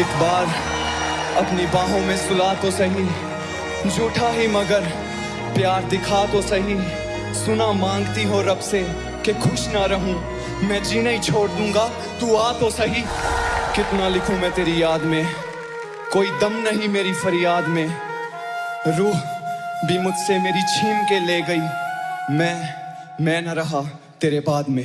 एक बार अपनी बाहों में सुला तो सही, झूठा ही मगर प्यार दिखा तो सही। सुना मांगती हो रब से कि खुश ना रहूँ, मैं जीना ही छोड़ दूँगा, तू आ तो सही। कितना लिखूं मैं तेरी याद में, कोई दम नहीं मेरी फरियाद में। रूह भी मुझसे मेरी छीन के ले गई, मैं मैं न रहा तेरे बाद में।